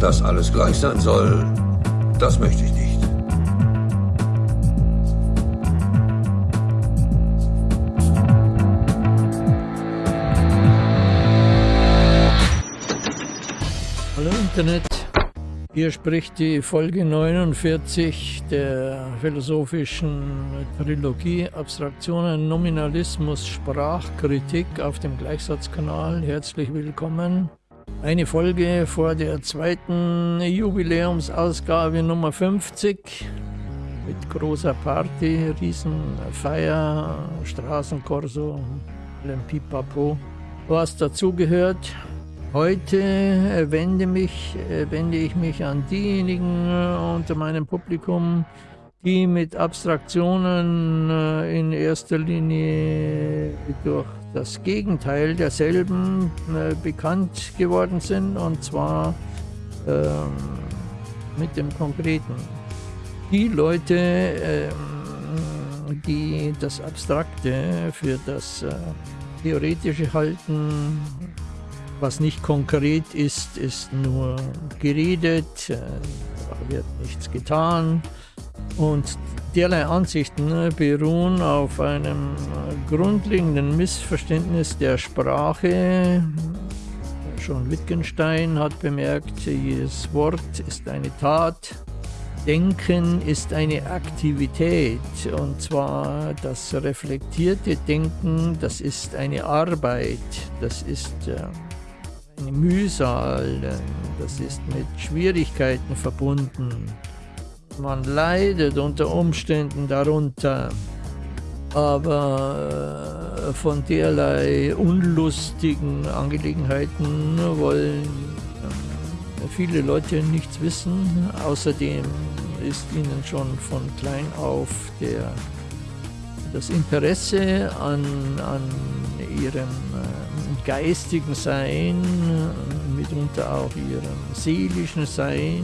Dass alles gleich sein soll, das möchte ich nicht. Hallo Internet, hier spricht die Folge 49 der philosophischen Trilogie Abstraktionen, Nominalismus, Sprachkritik auf dem Gleichsatzkanal. Herzlich willkommen. Eine Folge vor der zweiten Jubiläumsausgabe Nummer 50 mit großer Party, Riesenfeier, Straßenkorso, allem Pipapo, was dazugehört. Heute äh, wende, mich, äh, wende ich mich an diejenigen äh, unter meinem Publikum, die mit Abstraktionen in erster Linie durch das Gegenteil derselben bekannt geworden sind, und zwar ähm, mit dem Konkreten. Die Leute, ähm, die das Abstrakte für das Theoretische halten, was nicht konkret ist, ist nur geredet, äh, da wird nichts getan. Und derlei Ansichten ne, beruhen auf einem grundlegenden Missverständnis der Sprache. Schon Wittgenstein hat bemerkt, jedes Wort ist eine Tat, Denken ist eine Aktivität und zwar das reflektierte Denken, das ist eine Arbeit, das ist äh, eine Mühsal, das ist mit Schwierigkeiten verbunden. Man leidet unter Umständen darunter, aber äh, von derlei unlustigen Angelegenheiten wollen äh, viele Leute nichts wissen. Außerdem ist ihnen schon von klein auf der, das Interesse an, an ihrem äh, geistigen Sein, mitunter auch ihrem seelischen Sein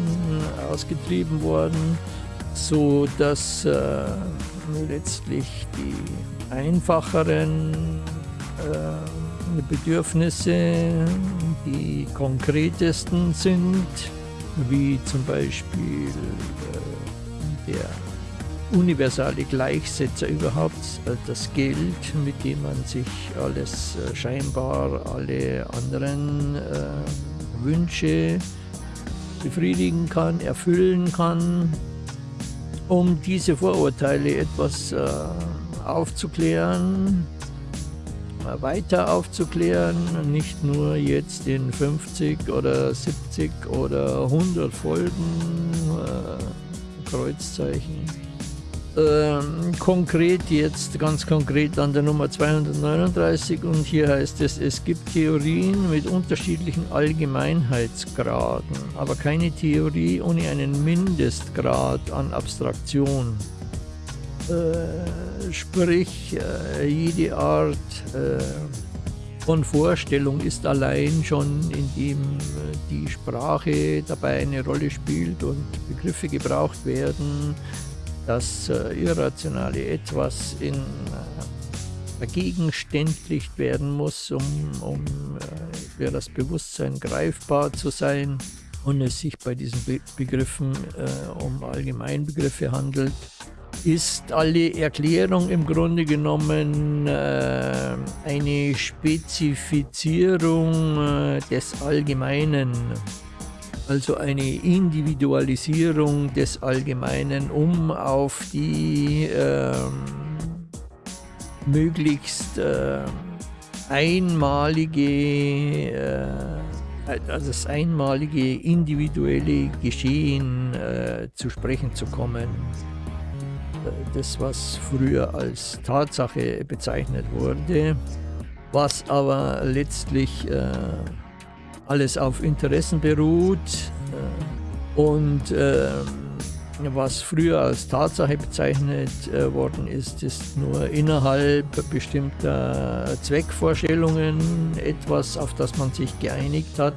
ausgetrieben worden, so dass äh, letztlich die einfacheren äh, Bedürfnisse die konkretesten sind, wie zum Beispiel äh, der universale Gleichsetzer überhaupt, äh, das Geld, mit dem man sich alles äh, scheinbar, alle anderen äh, Wünsche befriedigen kann, erfüllen kann, um diese Vorurteile etwas äh, aufzuklären, äh, weiter aufzuklären, nicht nur jetzt in 50 oder 70 oder 100 Folgen, äh, Kreuzzeichen ähm, konkret jetzt, ganz konkret an der Nummer 239 und hier heißt es, es gibt Theorien mit unterschiedlichen Allgemeinheitsgraden, aber keine Theorie ohne einen Mindestgrad an Abstraktion. Äh, sprich, äh, jede Art äh, von Vorstellung ist allein schon, indem äh, die Sprache dabei eine Rolle spielt und Begriffe gebraucht werden, das äh, irrationale Etwas in, äh, vergegenständlicht werden muss, um, um äh, für das Bewusstsein greifbar zu sein und es sich bei diesen Be Begriffen äh, um Allgemeinbegriffe handelt, ist alle Erklärung im Grunde genommen äh, eine Spezifizierung äh, des Allgemeinen also eine Individualisierung des Allgemeinen, um auf die äh, möglichst äh, einmalige, äh, also das einmalige individuelle Geschehen äh, zu sprechen zu kommen. Das, was früher als Tatsache bezeichnet wurde, was aber letztlich äh, alles auf Interessen beruht äh, und äh, was früher als Tatsache bezeichnet äh, worden ist, ist nur innerhalb bestimmter Zweckvorstellungen etwas, auf das man sich geeinigt hat,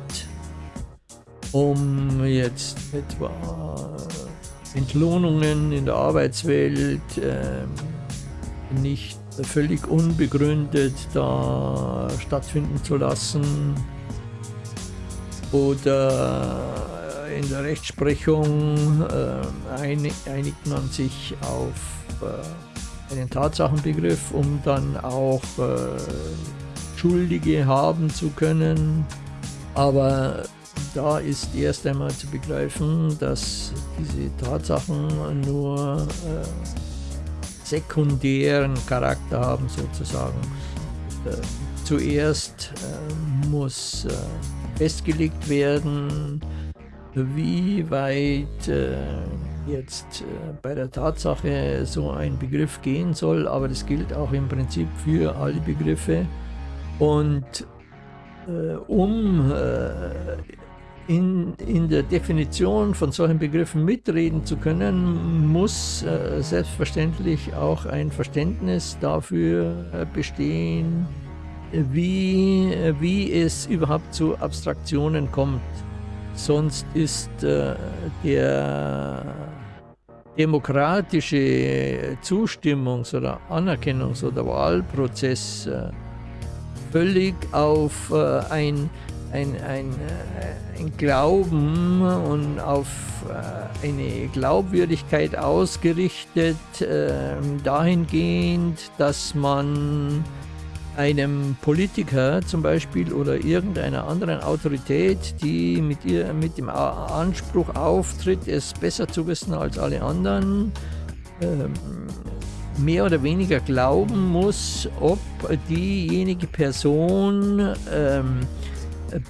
um jetzt etwa Entlohnungen in der Arbeitswelt äh, nicht völlig unbegründet da stattfinden zu lassen oder in der Rechtsprechung äh, einigt man sich auf äh, einen Tatsachenbegriff, um dann auch äh, Schuldige haben zu können. Aber da ist erst einmal zu begreifen, dass diese Tatsachen nur äh, sekundären Charakter haben sozusagen. Äh, zuerst äh, muss äh, festgelegt werden, wie weit äh, jetzt äh, bei der Tatsache so ein Begriff gehen soll, aber das gilt auch im Prinzip für alle Begriffe. Und äh, um in, in der Definition von solchen Begriffen mitreden zu können, muss äh, selbstverständlich auch ein Verständnis dafür äh, bestehen, wie, wie es überhaupt zu Abstraktionen kommt. Sonst ist äh, der demokratische Zustimmungs- oder Anerkennungs- oder Wahlprozess äh, völlig auf äh, ein ein, ein, äh, ein Glauben und auf äh, eine Glaubwürdigkeit ausgerichtet, äh, dahingehend, dass man einem Politiker zum Beispiel oder irgendeiner anderen Autorität, die mit, ihr, mit dem Anspruch auftritt, es besser zu wissen als alle anderen, ähm, mehr oder weniger glauben muss, ob diejenige Person ähm,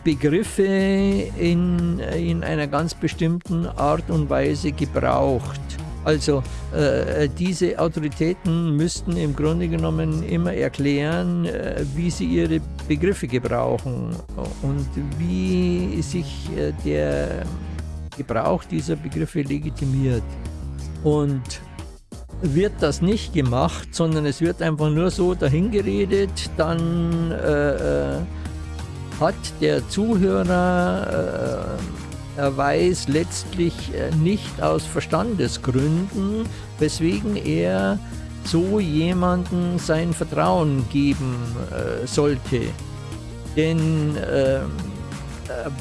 Begriffe in, in einer ganz bestimmten Art und Weise gebraucht. Also äh, diese Autoritäten müssten im Grunde genommen immer erklären, äh, wie sie ihre Begriffe gebrauchen und wie sich äh, der Gebrauch dieser Begriffe legitimiert. Und wird das nicht gemacht, sondern es wird einfach nur so dahingeredet, dann äh, äh hat der Zuhörer, äh, er weiß letztlich äh, nicht aus Verstandesgründen, weswegen er so jemanden sein Vertrauen geben äh, sollte. Denn äh,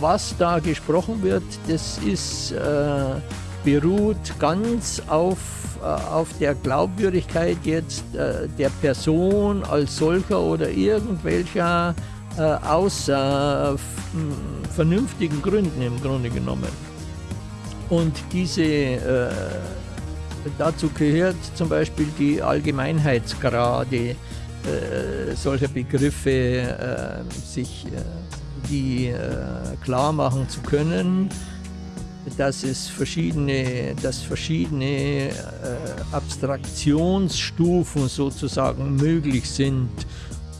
was da gesprochen wird, das ist, äh, beruht ganz auf, äh, auf der Glaubwürdigkeit jetzt der Person als solcher oder irgendwelcher äh, aus äh, vernünftigen Gründen im Grunde genommen. Und diese, äh, dazu gehört zum Beispiel die Allgemeinheitsgrade äh, solcher Begriffe, äh, sich äh, die klar machen zu können, dass es verschiedene, dass verschiedene Abstraktionsstufen sozusagen möglich sind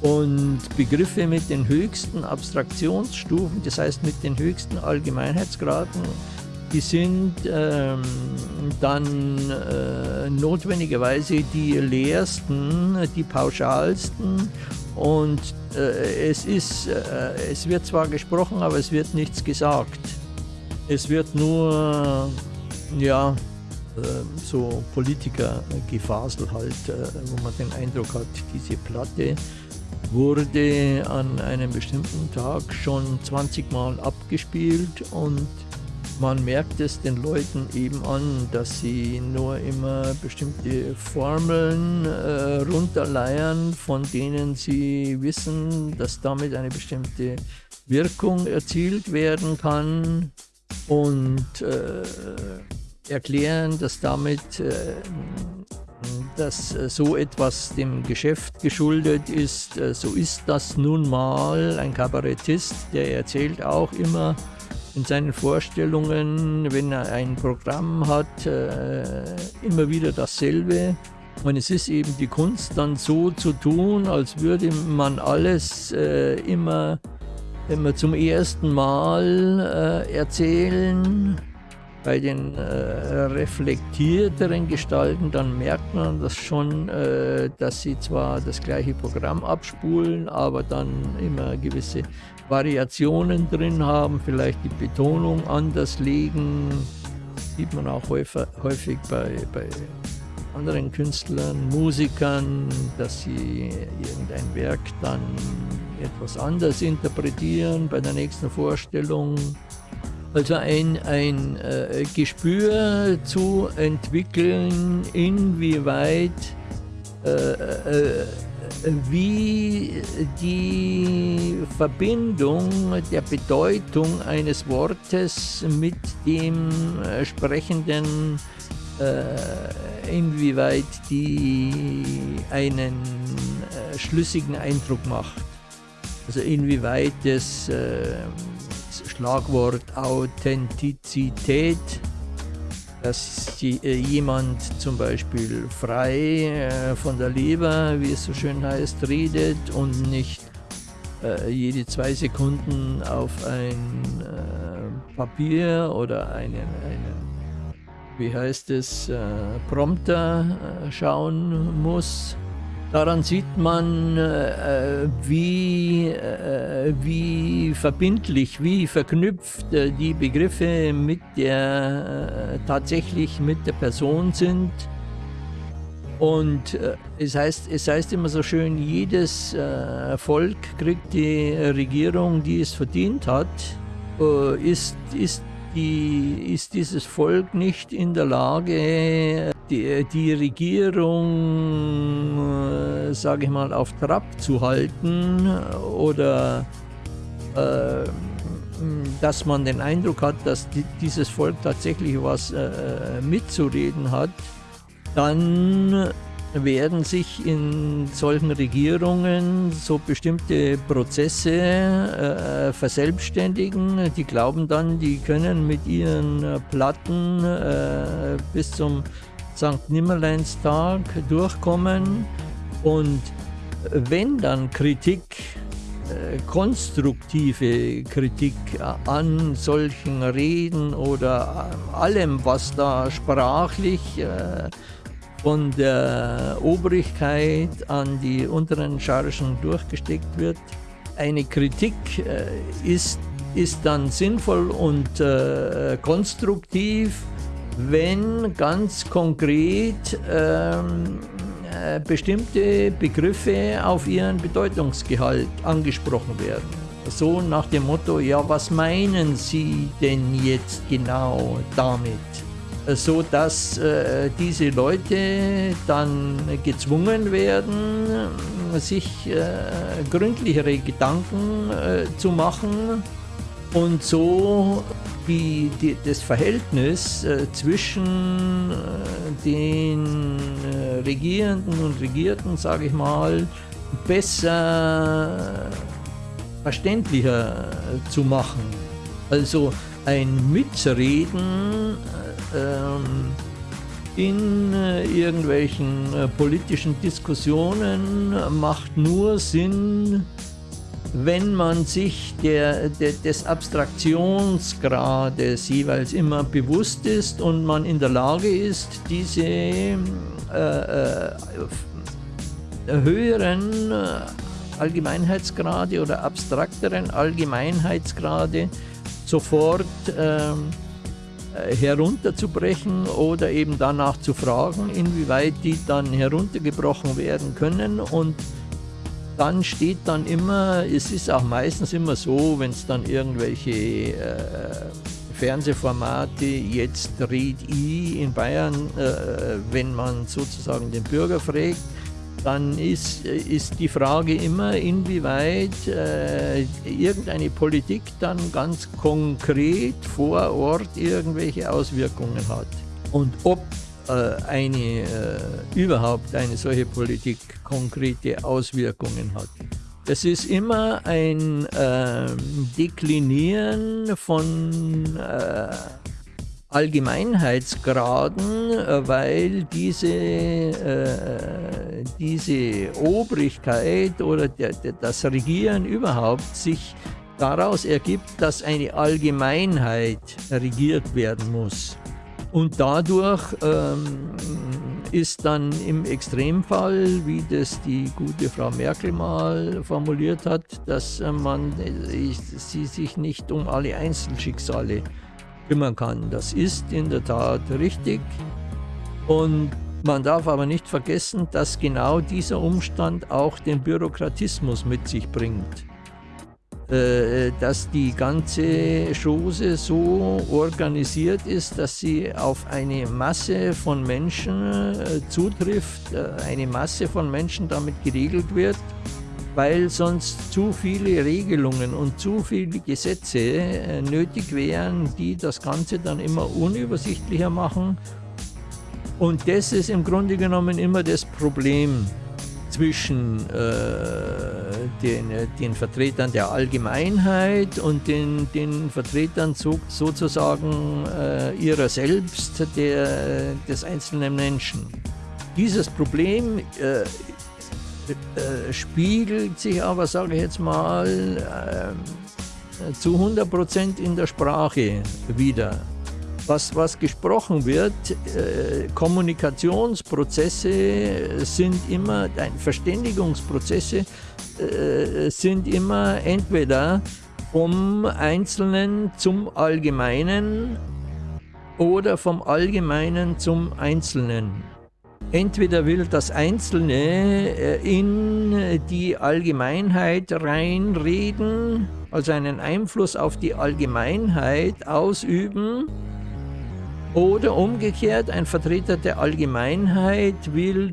und Begriffe mit den höchsten Abstraktionsstufen, das heißt mit den höchsten Allgemeinheitsgraden, die sind ähm, dann äh, notwendigerweise die leersten, die pauschalsten und äh, es, ist, äh, es wird zwar gesprochen, aber es wird nichts gesagt. Es wird nur, ja, äh, so Politikergefasel halt, äh, wo man den Eindruck hat, diese Platte wurde an einem bestimmten Tag schon 20 Mal abgespielt und man merkt es den Leuten eben an, dass sie nur immer bestimmte Formeln äh, runterleiern, von denen sie wissen, dass damit eine bestimmte Wirkung erzielt werden kann und äh, erklären, dass damit äh, dass äh, so etwas dem Geschäft geschuldet ist. Äh, so ist das nun mal. Ein Kabarettist, der erzählt auch immer in seinen Vorstellungen, wenn er ein Programm hat, äh, immer wieder dasselbe. Und es ist eben die Kunst dann so zu tun, als würde man alles immer, immer zum ersten Mal erzählen bei den äh, reflektierteren Gestalten, dann merkt man das schon, äh, dass sie zwar das gleiche Programm abspulen, aber dann immer gewisse Variationen drin haben, vielleicht die Betonung anders legen. Sieht man auch häufig, häufig bei, bei anderen Künstlern, Musikern, dass sie irgendein Werk dann etwas anders interpretieren bei der nächsten Vorstellung. Also ein, ein äh, Gespür zu entwickeln, inwieweit äh, äh, wie die Verbindung der Bedeutung eines Wortes mit dem äh, Sprechenden, äh, inwieweit die einen äh, schlüssigen Eindruck macht. Also inwieweit das Schlagwort Authentizität dass äh, jemand zum Beispiel frei äh, von der Leber, wie es so schön heißt, redet und nicht äh, jede zwei Sekunden auf ein Papier oder einen, einen, wie heißt es, Prompter schauen muss. Daran sieht man, äh, wie, äh, wie verbindlich, wie verknüpft äh, die Begriffe mit der, äh, tatsächlich mit der Person sind. Und äh, es, heißt, es heißt immer so schön, jedes äh, Volk kriegt die Regierung, die es verdient hat. ist, ist, die, ist dieses Volk nicht in der Lage, die, die Regierung, äh, sage ich mal, auf Trab zu halten oder äh, dass man den Eindruck hat, dass die, dieses Volk tatsächlich was äh, mitzureden hat, dann werden sich in solchen Regierungen so bestimmte Prozesse äh, verselbstständigen. Die glauben dann, die können mit ihren Platten äh, bis zum St. Nimmerleinstag durchkommen und wenn dann Kritik, äh, konstruktive Kritik an solchen Reden oder allem, was da sprachlich äh, von der Obrigkeit an die unteren Chargen durchgesteckt wird, eine Kritik äh, ist, ist dann sinnvoll und äh, konstruktiv wenn ganz konkret ähm, äh, bestimmte Begriffe auf ihren Bedeutungsgehalt angesprochen werden. So nach dem Motto, ja, was meinen Sie denn jetzt genau damit? So dass äh, diese Leute dann gezwungen werden, sich äh, gründlichere Gedanken äh, zu machen und so die, die, das Verhältnis äh, zwischen äh, den äh, Regierenden und Regierten, sage ich mal, besser verständlicher äh, zu machen. Also ein Mitreden äh, ähm, in äh, irgendwelchen politischen Diskussionen macht nur Sinn, wenn man sich der, der, des Abstraktionsgrades jeweils immer bewusst ist und man in der Lage ist, diese äh, äh, höheren äh, Allgemeinheitsgrade oder abstrakteren Allgemeinheitsgrade sofort ähm, äh, herunterzubrechen oder eben danach zu fragen, inwieweit die dann heruntergebrochen werden können und dann steht dann immer, es ist auch meistens immer so, wenn es dann irgendwelche äh, Fernsehformate, jetzt Red I in Bayern, äh, wenn man sozusagen den Bürger fragt, dann ist, ist die Frage immer, inwieweit äh, irgendeine Politik dann ganz konkret vor Ort irgendwelche Auswirkungen hat. Und ob eine, äh, überhaupt eine solche Politik konkrete Auswirkungen hat. Es ist immer ein äh, Deklinieren von äh, Allgemeinheitsgraden, äh, weil diese, äh, diese Obrigkeit oder der, der, das Regieren überhaupt sich daraus ergibt, dass eine Allgemeinheit regiert werden muss. Und dadurch ähm, ist dann im Extremfall, wie das die gute Frau Merkel mal formuliert hat, dass äh, man äh, sie sich nicht um alle Einzelschicksale kümmern kann. Das ist in der Tat richtig. Und Man darf aber nicht vergessen, dass genau dieser Umstand auch den Bürokratismus mit sich bringt. Äh, dass die ganze Chose so organisiert ist, dass sie auf eine Masse von Menschen äh, zutrifft, äh, eine Masse von Menschen damit geregelt wird, weil sonst zu viele Regelungen und zu viele Gesetze nötig wären, die das Ganze dann immer unübersichtlicher machen. Und das ist im Grunde genommen immer das Problem zwischen äh, den, den, Vertretern der Allgemeinheit und den, den Vertretern so, sozusagen äh, ihrer selbst, der, des einzelnen Menschen. Dieses Problem äh, äh spiegelt sich aber, sage ich jetzt mal, äh, zu 100 Prozent in der Sprache wieder was, was gesprochen wird, äh, Kommunikationsprozesse sind immer, Verständigungsprozesse äh, sind immer entweder vom Einzelnen zum Allgemeinen oder vom Allgemeinen zum Einzelnen. Entweder will das Einzelne äh, in die Allgemeinheit reinreden, also einen Einfluss auf die Allgemeinheit ausüben, oder umgekehrt, ein Vertreter der Allgemeinheit will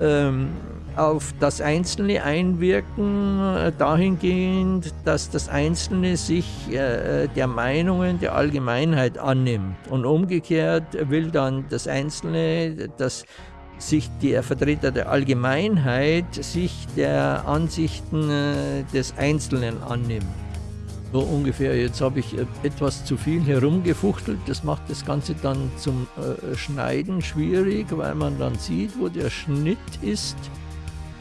ähm, auf das Einzelne einwirken, äh, dahingehend, dass das Einzelne sich äh, der Meinungen der Allgemeinheit annimmt. Und umgekehrt will dann das Einzelne, dass sich der Vertreter der Allgemeinheit sich der Ansichten äh, des Einzelnen annimmt. So ungefähr, jetzt habe ich äh, etwas zu viel herumgefuchtelt. Das macht das Ganze dann zum äh, Schneiden schwierig, weil man dann sieht, wo der Schnitt ist.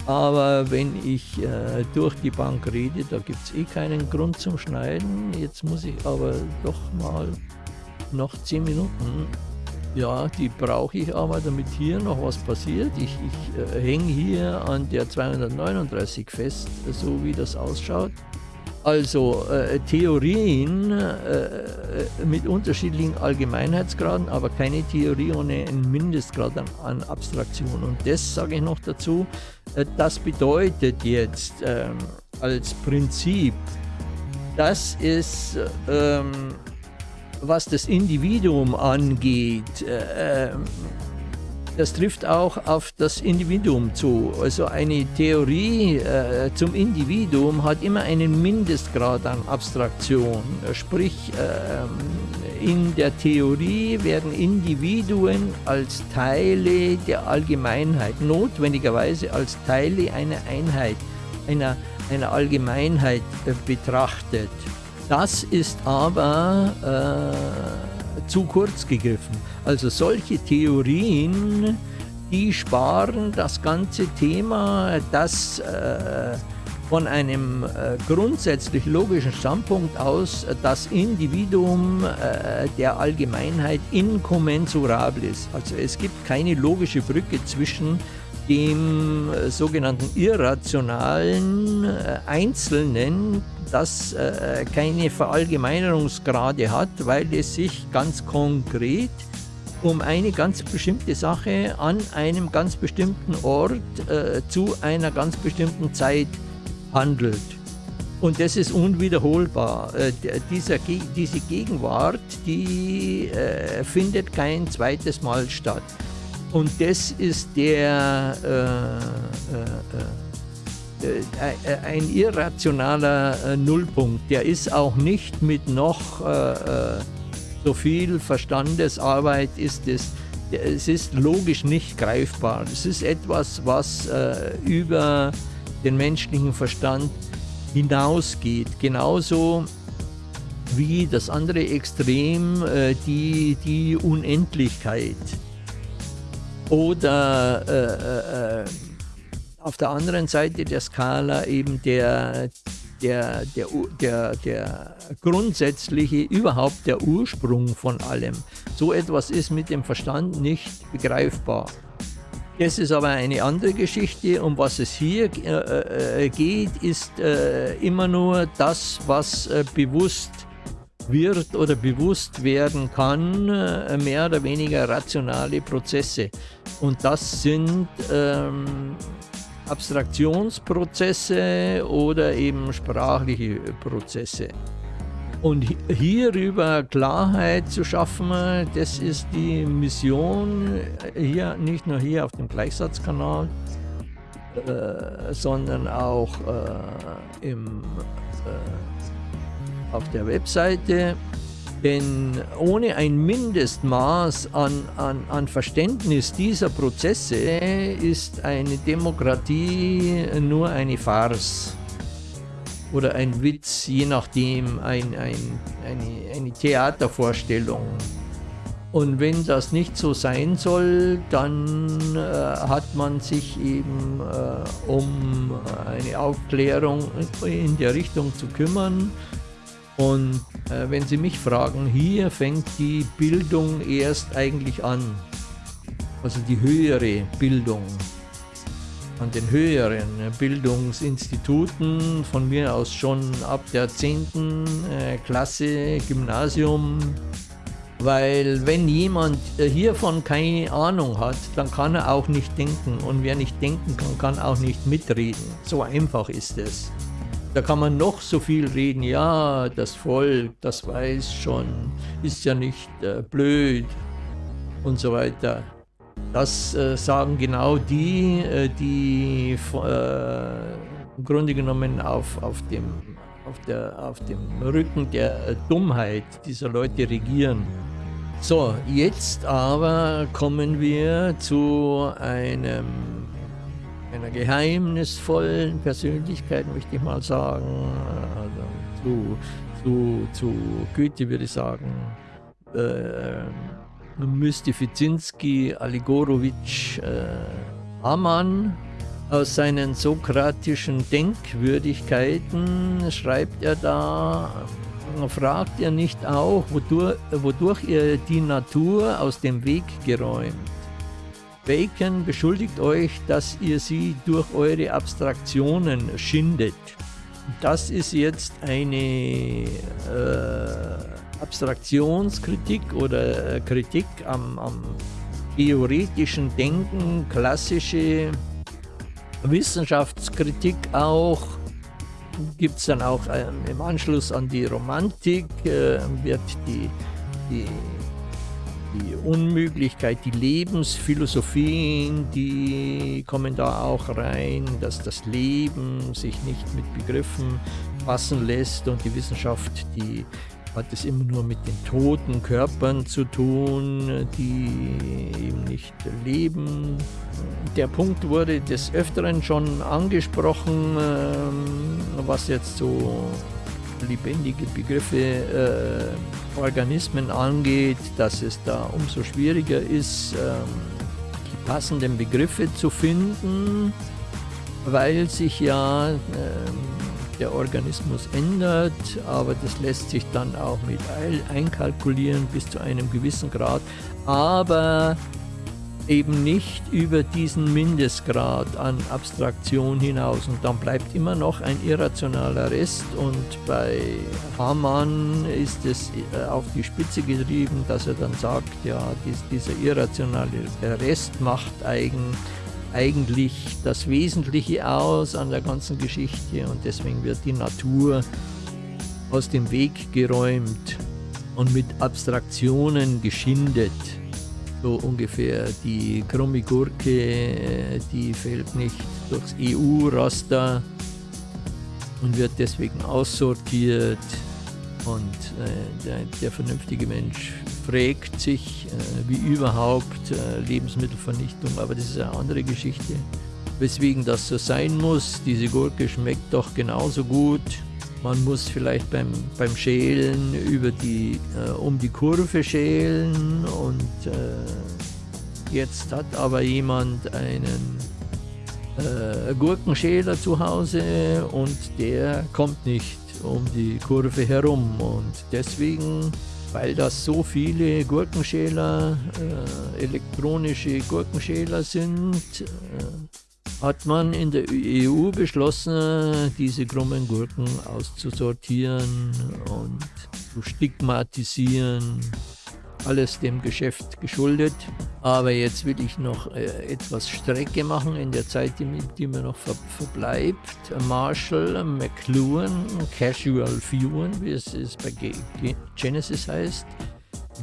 Aber wenn ich äh, durch die Bank rede, da gibt es eh keinen Grund zum Schneiden. Jetzt muss ich aber doch mal noch 10 Minuten. Ja, die brauche ich aber, damit hier noch was passiert. Ich, ich äh, hänge hier an der 239 fest, so wie das ausschaut. Also äh, Theorien äh, mit unterschiedlichen Allgemeinheitsgraden, aber keine Theorie ohne einen Mindestgrad an, an Abstraktion. Und das sage ich noch dazu, äh, das bedeutet jetzt ähm, als Prinzip, dass es, ähm, was das Individuum angeht, äh, ähm, das trifft auch auf das Individuum zu. Also eine Theorie äh, zum Individuum hat immer einen Mindestgrad an Abstraktion. Sprich, äh, in der Theorie werden Individuen als Teile der Allgemeinheit, notwendigerweise als Teile einer Einheit, einer, einer Allgemeinheit äh, betrachtet. Das ist aber äh, zu kurz gegriffen. Also solche Theorien, die sparen das ganze Thema, das äh, von einem äh, grundsätzlich logischen Standpunkt aus das Individuum äh, der Allgemeinheit inkommensurabel ist. Also es gibt keine logische Brücke zwischen dem äh, sogenannten irrationalen äh, Einzelnen, das äh, keine Verallgemeinerungsgrade hat, weil es sich ganz konkret um eine ganz bestimmte Sache an einem ganz bestimmten Ort zu einer ganz bestimmten Zeit handelt. Und das ist unwiederholbar. Diese Gegenwart, die findet kein zweites Mal statt. Und das ist der äh, äh, äh, ein irrationaler Nullpunkt. Der ist auch nicht mit noch so viel Verstandesarbeit ist es. Es ist logisch nicht greifbar. Es ist etwas, was äh, über den menschlichen Verstand hinausgeht. Genauso wie das andere Extrem, äh, die, die Unendlichkeit. Oder äh, äh, äh auf der anderen Seite der Skala eben der, der, der, der, der grundsätzliche, überhaupt der Ursprung von allem. So etwas ist mit dem Verstand nicht begreifbar. Das ist aber eine andere Geschichte. Um was es hier äh, äh geht, ist äh, immer nur das, was äh, bewusst wird oder bewusst werden kann, äh, mehr oder weniger rationale Prozesse. Und das sind ähm, Abstraktionsprozesse oder eben sprachliche Prozesse. Und hierüber Klarheit zu schaffen, das ist die Mission hier, nicht nur hier auf dem Gleichsatzkanal, äh, sondern auch äh, im, äh, auf der Webseite. Denn ohne ein Mindestmaß an, an, an Verständnis dieser Prozesse ist eine Demokratie nur eine Farce oder ein Witz, je nachdem, ein, ein, eine, eine Theatervorstellung. Und wenn das nicht so sein soll, dann äh, hat man sich eben äh, um eine Aufklärung in der Richtung zu kümmern. Und äh, wenn Sie mich fragen, hier fängt die Bildung erst eigentlich an. Also die höhere Bildung an den höheren Bildungsinstituten, von mir aus schon ab der 10. Äh, Klasse Gymnasium, weil wenn jemand äh, hiervon keine Ahnung hat, dann kann er auch nicht denken und wer nicht denken kann, kann auch nicht mitreden. So einfach ist es. Da kann man noch so viel reden, ja, das Volk, das weiß schon, ist ja nicht äh, blöd und so weiter. Das äh, sagen genau die, äh, die äh, im Grunde genommen auf, auf, dem, auf, der, auf dem Rücken der Dummheit dieser Leute regieren. So, jetzt aber kommen wir zu einem, einer geheimnisvollen Persönlichkeit, möchte ich mal sagen. Also zu, zu, zu Goethe würde ich sagen. Äh, Mystifizinski Aligorowitsch äh, Amann. Aus seinen sokratischen Denkwürdigkeiten schreibt er da, fragt er nicht auch, wodurch, wodurch ihr die Natur aus dem Weg geräumt. Bacon beschuldigt euch, dass ihr sie durch eure Abstraktionen schindet. Das ist jetzt eine äh, Abstraktionskritik oder äh, Kritik am, am theoretischen Denken, klassische Wissenschaftskritik auch, gibt es dann auch ähm, im Anschluss an die Romantik, äh, wird die, die, die Unmöglichkeit, die Lebensphilosophien, die kommen da auch rein, dass das Leben sich nicht mit Begriffen fassen lässt und die Wissenschaft, die hat es immer nur mit den toten Körpern zu tun, die eben nicht leben. Der Punkt wurde des Öfteren schon angesprochen, ähm, was jetzt so lebendige Begriffe, äh, Organismen angeht, dass es da umso schwieriger ist, ähm, die passenden Begriffe zu finden, weil sich ja ähm, der Organismus ändert, aber das lässt sich dann auch mit einkalkulieren bis zu einem gewissen Grad, aber eben nicht über diesen Mindestgrad an Abstraktion hinaus. Und dann bleibt immer noch ein irrationaler Rest. Und bei Hamann ist es äh, auf die Spitze getrieben, dass er dann sagt, ja, dieser irrationale Rest macht eigen eigentlich das Wesentliche aus an der ganzen Geschichte. Und deswegen wird die Natur aus dem Weg geräumt und mit Abstraktionen geschindet. So ungefähr die krumme Gurke, die fällt nicht durchs EU-Raster und wird deswegen aussortiert und äh, der, der vernünftige Mensch fragt sich, äh, wie überhaupt äh, Lebensmittelvernichtung, aber das ist eine andere Geschichte. Weswegen das so sein muss, diese Gurke schmeckt doch genauso gut. Man muss vielleicht beim, beim Schälen über die, äh, um die Kurve schälen und äh, jetzt hat aber jemand einen äh, Gurkenschäler zu Hause und der kommt nicht um die Kurve herum. Und deswegen weil das so viele Gurkenschäler, äh, elektronische Gurkenschäler sind, äh, hat man in der EU beschlossen, diese krummen Gurken auszusortieren und zu stigmatisieren. Alles dem Geschäft geschuldet. Aber jetzt will ich noch äh, etwas Strecke machen in der Zeit, die, die mir noch ver verbleibt. Marshall McLuhan Casual Viewen, wie es, bei Genesis heißt.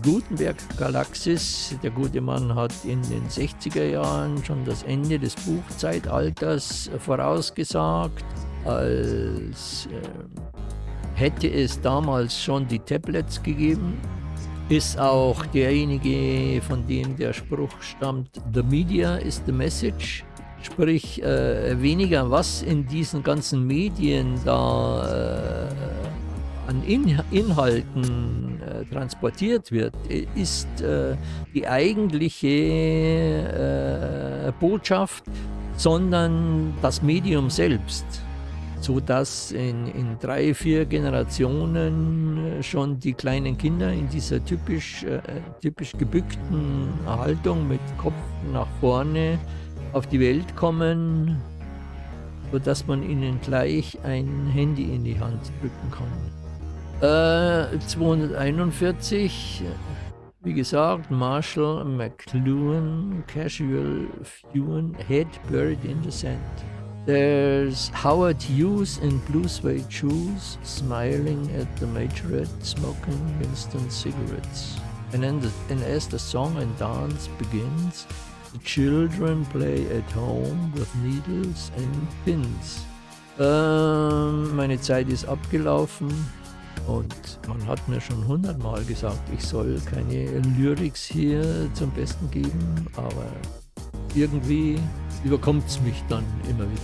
Gutenberg Galaxis, der gute Mann hat in den 60er Jahren schon das Ende des Buchzeitalters vorausgesagt, als äh, hätte es damals schon die Tablets gegeben. Ist auch derjenige, von dem der Spruch stammt, The Media is the Message. Sprich, äh, weniger was in diesen ganzen Medien da äh, an in Inhalten äh, transportiert wird, ist äh, die eigentliche äh, Botschaft, sondern das Medium selbst, sodass in, in drei, vier Generationen schon die kleinen Kinder in dieser typisch, äh, typisch gebückten Haltung mit Kopf nach vorne auf die Welt kommen, sodass man ihnen gleich ein Handy in die Hand drücken kann. Äh, 241, wie gesagt, Marshall McLuhan, Casual Fuan, Head Buried in the Sand. There's Howard Hughes in blue suede shoes, smiling at the majorette, smoking Winston cigarettes. And, the, and as the song and dance begins, the children play at home with needles and pins. Ähm, meine Zeit ist abgelaufen. Und man hat mir schon hundertmal gesagt, ich soll keine Lyrics hier zum Besten geben, aber irgendwie überkommt es mich dann immer wieder.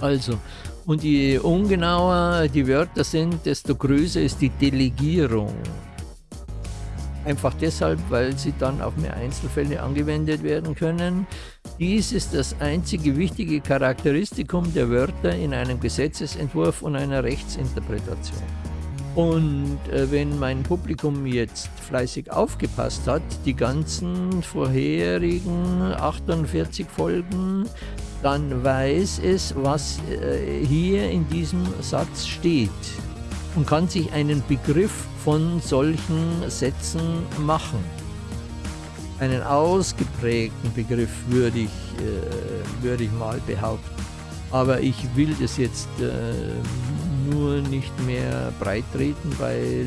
Also, und je ungenauer die Wörter sind, desto größer ist die Delegierung. Einfach deshalb, weil sie dann auf mehr Einzelfälle angewendet werden können. Dies ist das einzige wichtige Charakteristikum der Wörter in einem Gesetzesentwurf und einer Rechtsinterpretation. Und äh, wenn mein Publikum jetzt fleißig aufgepasst hat, die ganzen vorherigen 48 Folgen, dann weiß es, was äh, hier in diesem Satz steht und kann sich einen Begriff von solchen Sätzen machen. Einen ausgeprägten Begriff würde ich, äh, würde ich mal behaupten. Aber ich will das jetzt äh, nur nicht mehr breit treten, weil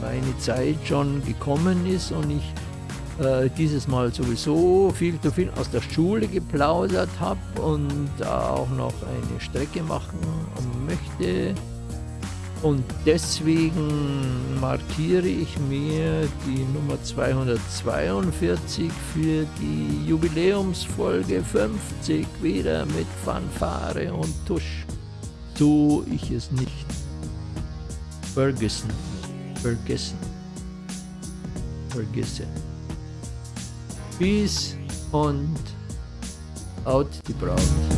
meine Zeit schon gekommen ist und ich äh, dieses Mal sowieso viel zu viel aus der Schule geplaudert habe und auch noch eine Strecke machen möchte. Und deswegen markiere ich mir die Nummer 242 für die Jubiläumsfolge 50 wieder mit Fanfare und Tusch. So ich es nicht vergessen, vergessen, vergesse. Peace und out die Braut.